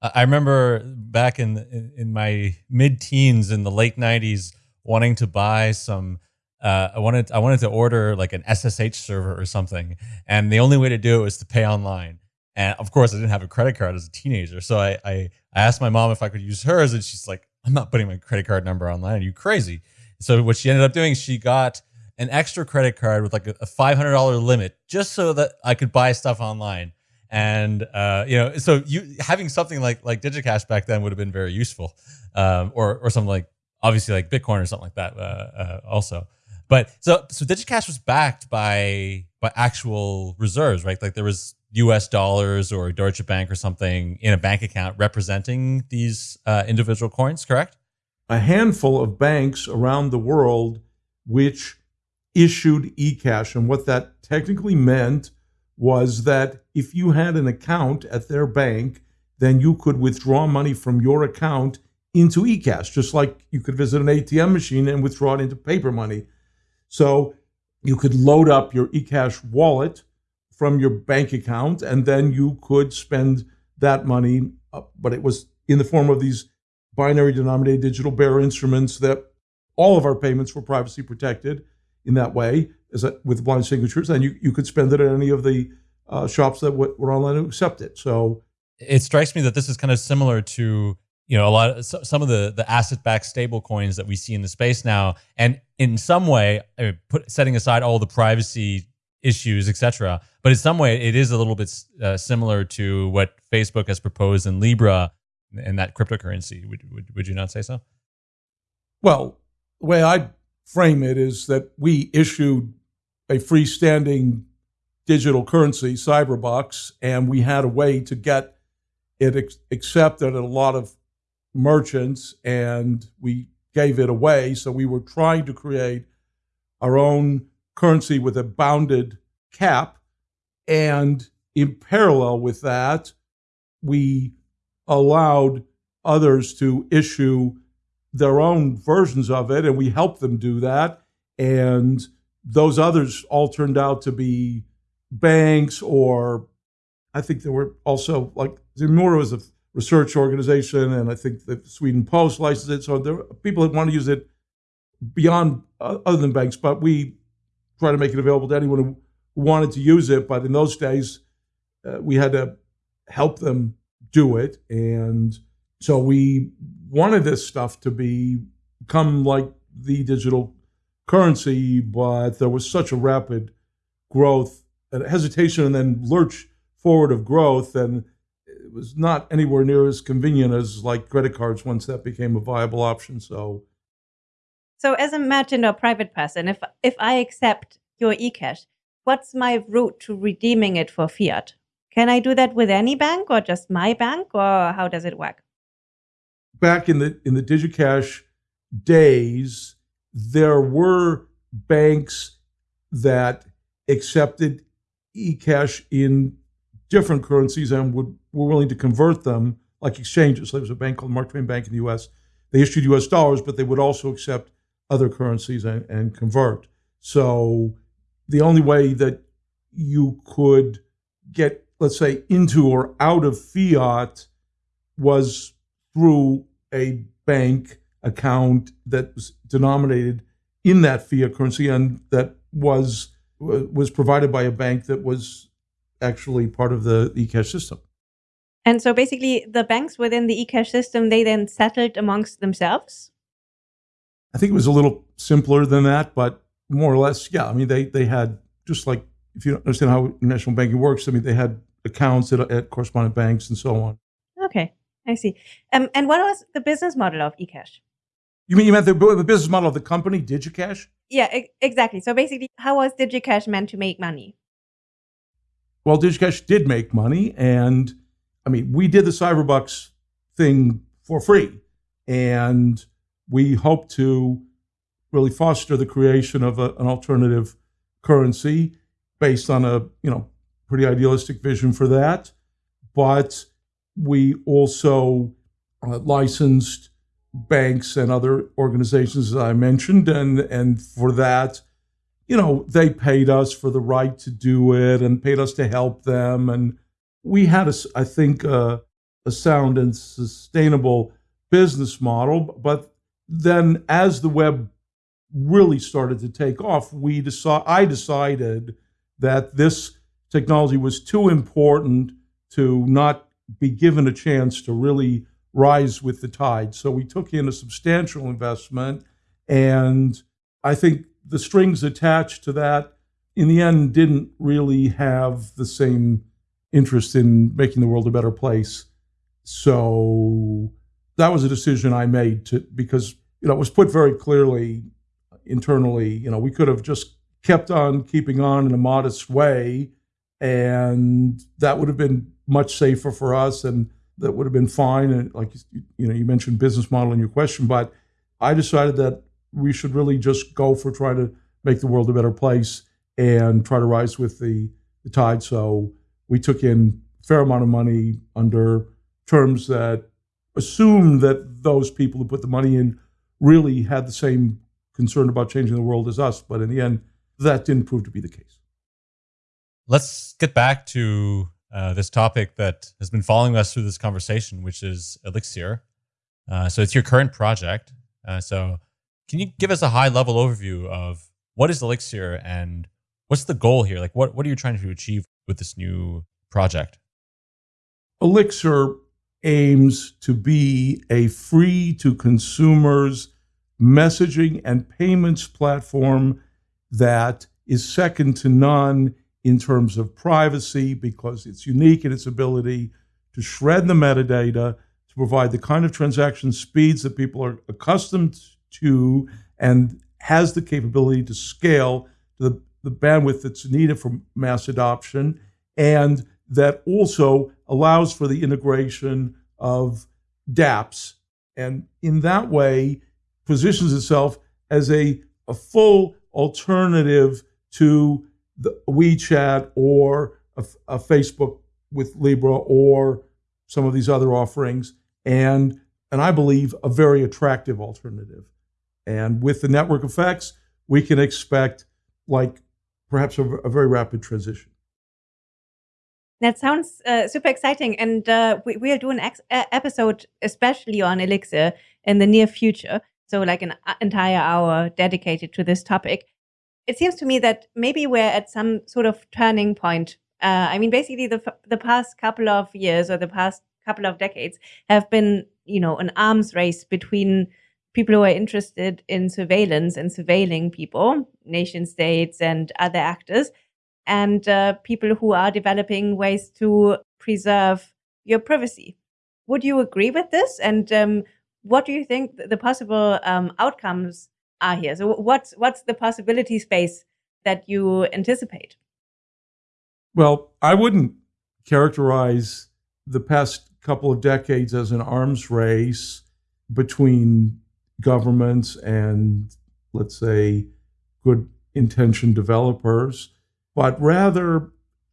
I remember back in in my mid teens in the late '90s, wanting to buy some. Uh, I wanted I wanted to order like an SSH server or something, and the only way to do it was to pay online. And of course, I didn't have a credit card as a teenager, so I I, I asked my mom if I could use hers, and she's like, "I'm not putting my credit card number online. Are you crazy?" So what she ended up doing, she got an extra credit card with like a, a $500 limit just so that I could buy stuff online and uh, you know, so you having something like like DigiCash back then would have been very useful, um, or or something like obviously like Bitcoin or something like that uh, uh, also. But so so DigiCash was backed by by actual reserves, right? Like there was U.S. dollars or Deutsche Bank or something in a bank account representing these uh, individual coins, correct? A handful of banks around the world which issued eCash, and what that technically meant was that if you had an account at their bank, then you could withdraw money from your account into eCash, just like you could visit an ATM machine and withdraw it into paper money. So you could load up your eCash wallet from your bank account, and then you could spend that money, uh, but it was in the form of these binary denominated digital bearer instruments that all of our payments were privacy protected in that way as a, with blind signatures, and you, you could spend it at any of the uh, shops that w- were online to accept it. So it strikes me that this is kind of similar to you know a lot of some of the the asset backed stable coins that we see in the space now. And in some way I mean, put setting aside all the privacy issues etc but in some way it is a little bit uh, similar to what facebook has proposed in libra and that cryptocurrency. Would, would would you not say so? Well the way i frame it is that we issued a freestanding digital currency cyberbucks and we had a way to get it ex- accepted at a lot of merchants and we gave it away. So we were trying to create our own currency with a bounded cap. And in parallel with that, we allowed others to issue their own versions of it, and we helped them do that. And those others all turned out to be banks, or I think there were also like Zemura was a research organization, and I think the Sweden Post licensed it. So there are people that want to use it beyond uh, other than banks, but we try to make it available to anyone who wanted to use it. But in those days, uh, we had to help them do it, and so we wanted this stuff to be become like the digital currency, but there was such a rapid growth and hesitation, and then lurch forward of growth, and it was not anywhere near as convenient as like credit cards once that became a viable option. So, so as a merchant or private person, if if I accept your eCash, what's my route to redeeming it for fiat? Can I do that with any bank or just my bank, or how does it work? Back in the in the DigiCash days, there were banks that accepted eCash in different currencies and would were willing to convert them like exchanges. There was a bank called Mark Twain Bank in the U.S. They issued U.S. dollars, but they would also accept other currencies and, and convert. So the only way that you could get, let's say, into or out of fiat was through a bank account that was denominated in that fiat currency and that was was provided by a bank that was actually part of the eCash system. And so basically, the banks within the eCash system, they then settled amongst themselves? I think it was a little simpler than that, but more or less, yeah. I mean, they, they had, just like if you don't understand how national banking works, I mean, they had accounts at, at correspondent banks and so on. Okay, I see. Um, and what was the business model of eCash? You mean you meant the, the business model of the company, DigiCash? Yeah, e- exactly. So basically, how was DigiCash meant to make money? Well, DigiCash did make money, and I mean, we did the Cyberbucks thing for free, and we hope to really foster the creation of a, an alternative currency based on a you know pretty idealistic vision for that. But we also uh, licensed banks and other organizations, that I mentioned, and and for that you know, they paid us for the right to do it and paid us to help them. And we had, a, I think, a, a sound and sustainable business model. But then as the web really started to take off, we decide, I decided that this technology was too important to not be given a chance to really rise with the tide. So we took in a substantial investment. And I think the strings attached to that, in the end, didn't really have the same interest in making the world a better place. So that was a decision I made to because you know it was put very clearly internally. You know, we could have just kept on keeping on in a modest way, and that would have been much safer for us, and that would have been fine. And like you know, you mentioned business model in your question, but I decided that we should really just go for trying to make the world a better place and try to rise with the, the tide. So we took in a fair amount of money under terms that assumed that those people who put the money in really had the same concern about changing the world as us. But in the end, that didn't prove to be the case. let's get back to uh, this topic that has been following us through this conversation, which is Elixxir. Uh, so it's your current project. Uh, so can you give us a high level overview of what is Elixxir and what's the goal here? Like, what, what are you trying to achieve with this new project? Elixxir aims to be a free to consumers messaging and payments platform that is second to none in terms of privacy because it's unique in its ability to shred the metadata, to provide the kind of transaction speeds that people are accustomed to, and has the capability to scale to the, the bandwidth that's needed for mass adoption, and that also allows for the integration of dApps. And in that way, positions itself as a, a full alternative to the WeChat or a, a Facebook with Libra or some of these other offerings, and and I believe a very attractive alternative. And with the network effects, we can expect like perhaps a, a very rapid transition. That sounds uh, super exciting, and uh, we, will do an episode especially on Elixxir in the near future. So, like an uh, entire hour dedicated to this topic. It seems to me that maybe we're at some sort of turning point. Uh, I mean, basically, the the past couple of years or the past couple of decades have been, you know, an arms race between people who are interested in surveillance and surveilling people, nation states and other actors, and uh, people who are developing ways to preserve your privacy. Would you agree with this? And um, what do you think the possible um, outcomes are here? So, what's what's the possibility space that you anticipate? Well, I wouldn't characterize the past couple of decades as an arms race between governments and, let's say, good intentioned developers but rather,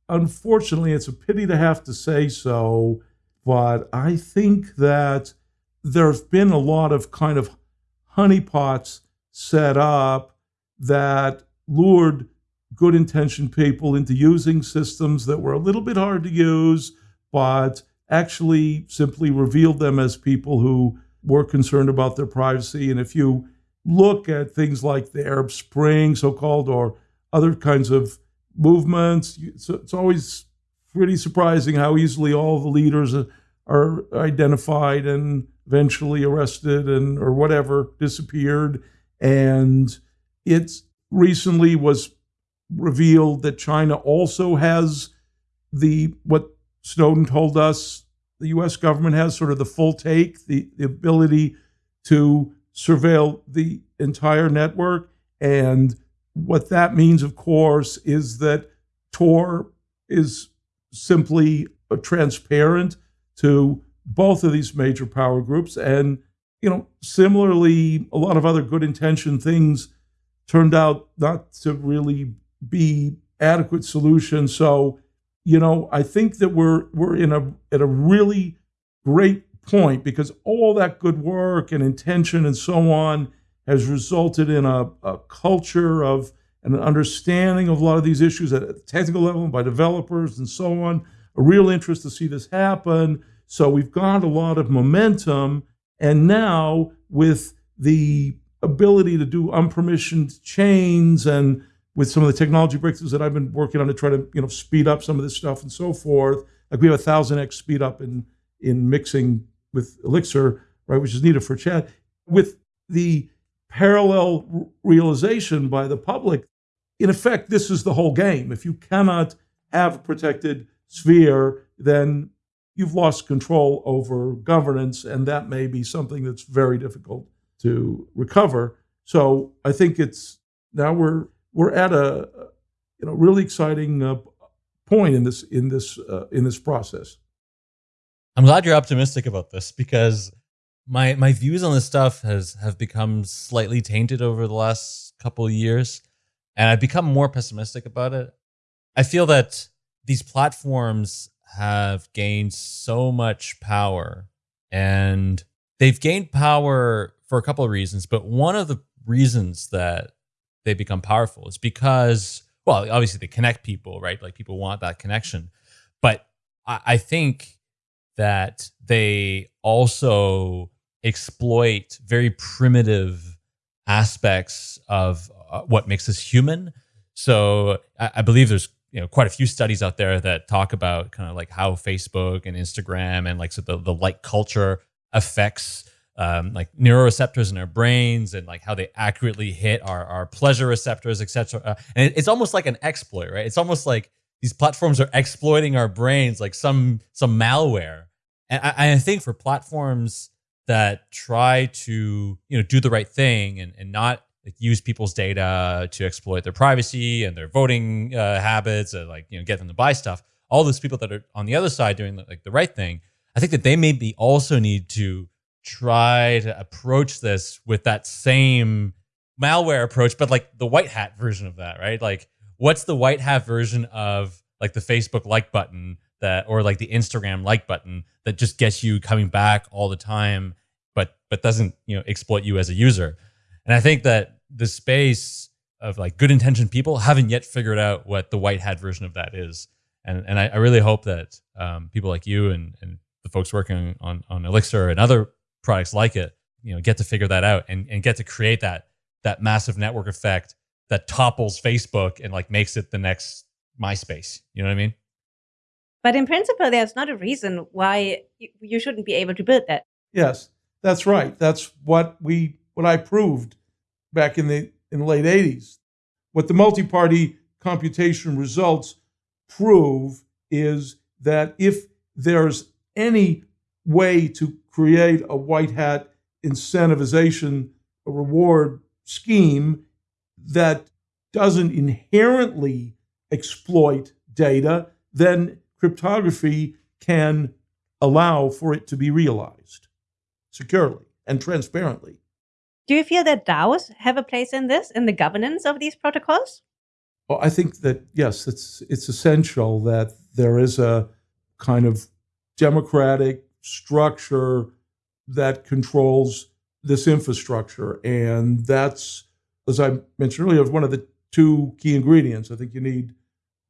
unfortunately, it's a pity to have to say so, but I think that there's been a lot of kind of honeypots set up that lured good intentioned people into using systems that were a little bit hard to use, but actually simply revealed them as people who were concerned about their privacy. And if you look at things like the Arab Spring, so called, or other kinds of movements. It's, always pretty surprising how easily all the leaders uh, are identified and eventually arrested and or whatever disappeared. And it recently was revealed that China also has the what Snowden told us the U.S. government has sort of the full take, the, the ability to surveil the entire network. And what that means, of course, is that Tor is simply transparent to both of these major power groups. And, you know, similarly, a lot of other good intention things turned out not to really be adequate solutions. So, you know, I think that we're we're in a at a really great point because all that good work and intention and so on has resulted in a, a culture of and an understanding of a lot of these issues at a technical level by developers and so on. A real interest to see this happen. So we've got a lot of momentum. And now with the ability to do unpermissioned chains and with some of the technology breakthroughs that I've been working on to try to you know speed up some of this stuff and so forth. Like we have a thousand x speed up in in mixing with Elixxir, right, which is needed for chat. With the parallel realization by the public, in effect, this is the whole game. If you cannot have a protected sphere, then you've lost control over governance, and that may be something that's very difficult to recover. So I think it's now we're we're at a you know really exciting uh, point in this in this uh, in this process. I'm glad you're optimistic about this because my my views on this stuff has have become slightly tainted over the last couple of years and I've become more pessimistic about it. I feel that these platforms have gained so much power and they've gained power for a couple of reasons, but one of the reasons that they become powerful is because well, obviously they connect people, right? Like people want that connection. But I, I think that they also exploit very primitive aspects of uh, what makes us human. So I, I believe there's you know quite a few studies out there that talk about kind of like how Facebook and Instagram and like so the, the like culture affects um, like neuroreceptors in our brains and like how they accurately hit our, our pleasure receptors, etc. Uh, and it, it's almost like an exploit, right? It's almost like these platforms are exploiting our brains like some some malware. And I, I think for platforms that try to you know do the right thing and, and not like, use people's data to exploit their privacy and their voting uh, habits and like you know get them to buy stuff. All those people that are on the other side doing like the right thing i think that they maybe also need to try to approach this with that same malware approach but like the white hat version of that right? Like what's the white hat version of like the facebook like button that or like the instagram like button that just gets you coming back all the time but but doesn't you know exploit you as a user? And i think that the space of like good intentioned people haven't yet figured out what the white hat version of that is. And and I, I really hope that um, people like you and, and the folks working on, on Elixxir and other products like it, you know, get to figure that out and, and get to create that that massive network effect that topples Facebook and like makes it the next MySpace. You know what I mean? But in principle, there's not a reason why you shouldn't be able to build that. Yes, that's right. That's what we what I proved back in the in the late 80s. What the multi-party computation results prove is that if there's any way to create a white hat incentivization, reward scheme that doesn't inherently exploit data, then cryptography can allow for it to be realized securely and transparently. Do you feel that DAOs have a place in this, in the governance of these protocols? Well, I think that yes, it's it's essential that there is a kind of democratic structure that controls this infrastructure, and that's, as I mentioned earlier, one of the two key ingredients. I think you need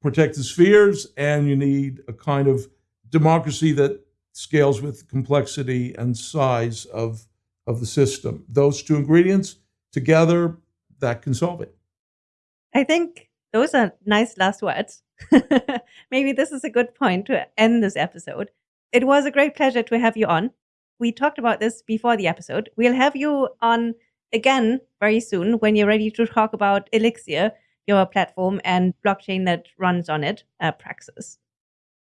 protected spheres, and you need a kind of democracy that scales with complexity and size of of the system. Those two ingredients together, that can solve it. I think those are nice last words. Maybe this is a good point to end this episode. It was a great pleasure to have you on. We talked about this before the episode. We'll have you on again very soon when you're ready to talk about Elixxir, your platform, and blockchain that runs on it, uh, Praxxis.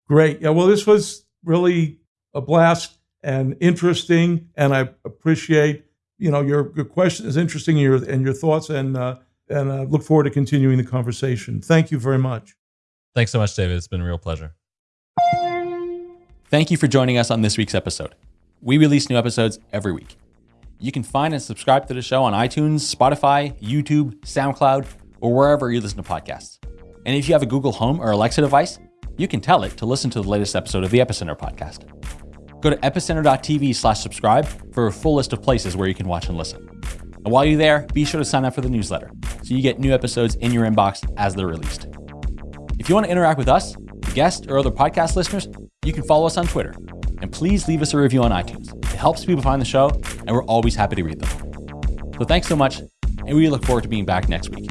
Great. Yeah, well, this was really a blast and interesting. And I appreciate, you know, your, your question is interesting and your, and your thoughts and, uh, and uh, look forward to continuing the conversation. Thank you very much. Thanks so much, David. It's been a real pleasure. Thank you for joining us on this week's episode. We release new episodes every week. You can find and subscribe to the show on iTunes, Spotify, YouTube, SoundCloud, or wherever you listen to podcasts. And if you have a Google Home or Alexa device, you can tell it to listen to the latest episode of the Epicenter podcast. Go to epicenter.tv slash subscribe for a full list of places where you can watch and listen. And while you're there, be sure to sign up for the newsletter so you get new episodes in your inbox as they're released. If you want to interact with us, guests, or other podcast listeners, you can follow us on Twitter. And please leave us a review on iTunes. It helps people find the show, and we're always happy to read them. So thanks so much, and we look forward to being back next week.